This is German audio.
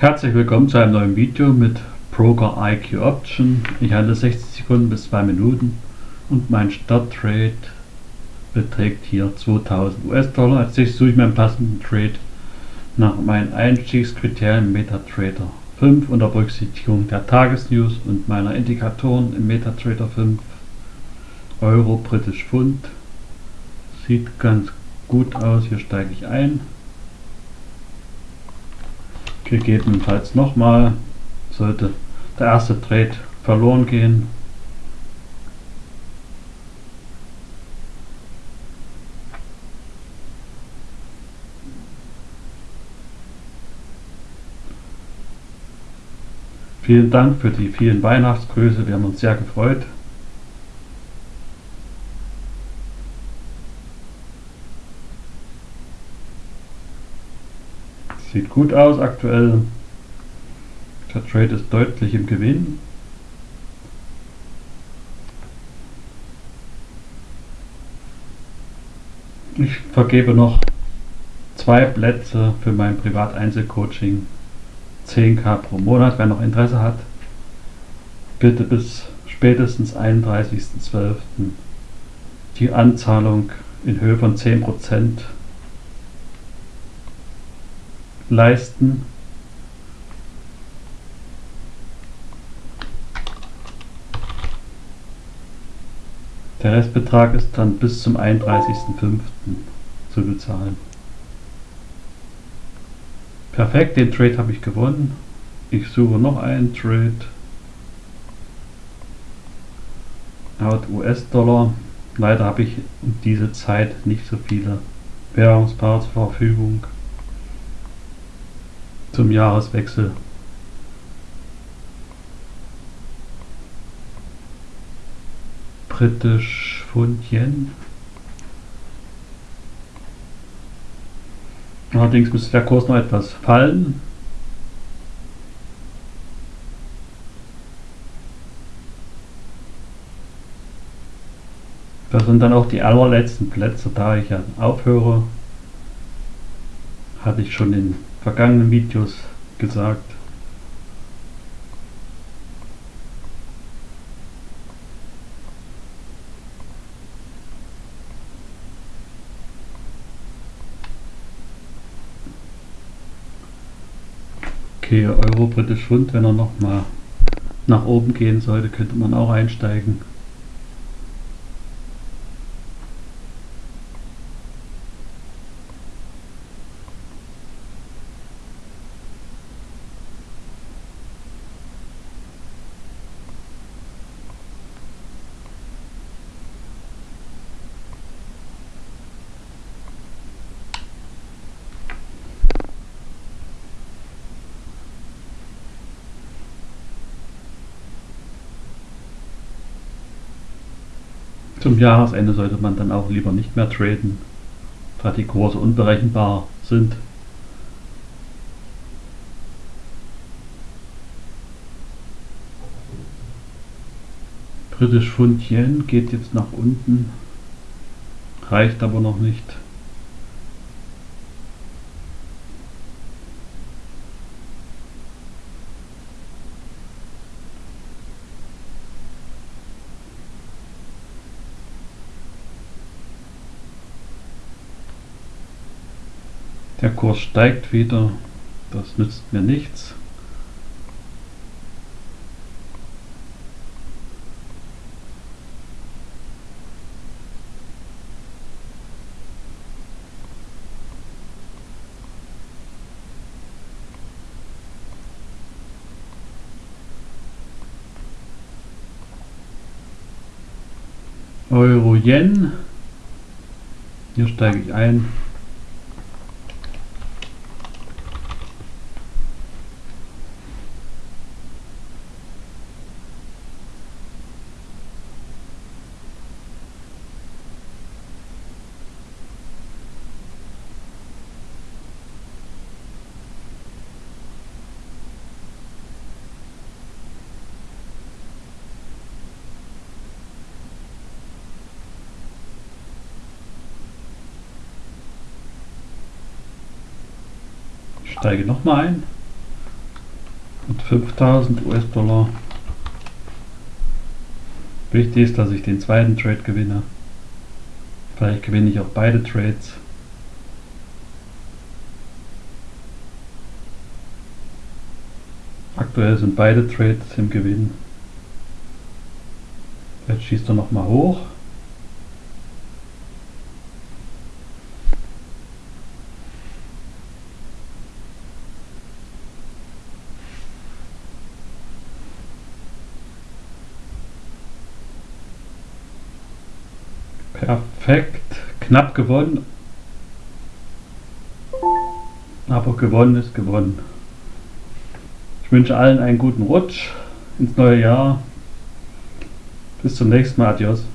Herzlich willkommen zu einem neuen Video mit Broker IQ Option. Ich handle 60 Sekunden bis 2 Minuten und mein Starttrade beträgt hier 2000 US-Dollar. Als nächstes suche ich meinen passenden Trade nach meinen Einstiegskriterien MetaTrader 5 unter Berücksichtigung der Tagesnews und meiner Indikatoren im MetaTrader 5 Euro, Britisch Pfund. Sieht ganz gut aus, hier steige ich ein gegebenenfalls nochmal, sollte der erste Trade verloren gehen. Vielen Dank für die vielen Weihnachtsgrüße, wir haben uns sehr gefreut. Sieht gut aus aktuell. Der Trade ist deutlich im Gewinn. Ich vergebe noch zwei Plätze für mein Privat-Einzelcoaching. 10k pro Monat, wer noch Interesse hat. Bitte bis spätestens 31.12. die Anzahlung in Höhe von 10% leisten. Der Restbetrag ist dann bis zum 31.05. zu bezahlen. Perfekt, den Trade habe ich gewonnen. Ich suche noch einen Trade. Out US-Dollar. Leider habe ich um diese Zeit nicht so viele Währungspaare zur Verfügung zum Jahreswechsel. Britisch Pfund Yen. Allerdings müsste der Kurs noch etwas fallen. Das sind dann auch die allerletzten Plätze, da ich ja aufhöre. Hatte ich schon in vergangenen Videos gesagt. Okay, Euro, Britisch Pfund, wenn er noch mal nach oben gehen sollte, könnte man auch einsteigen. Zum Jahresende sollte man dann auch lieber nicht mehr traden, da die Kurse unberechenbar sind. Britisch Pfund Yen geht jetzt nach unten, reicht aber noch nicht. Der Kurs steigt wieder, das nützt mir nichts. Euro Yen. Hier steige ich ein. Steige nochmal ein. und 5000 US-Dollar. Wichtig ist, dass ich den zweiten Trade gewinne. Vielleicht gewinne ich auch beide Trades. Aktuell sind beide Trades im Gewinn. Jetzt schießt er nochmal hoch. Perfekt. Knapp gewonnen. Aber gewonnen ist gewonnen. Ich wünsche allen einen guten Rutsch ins neue Jahr. Bis zum nächsten Mal. Adios.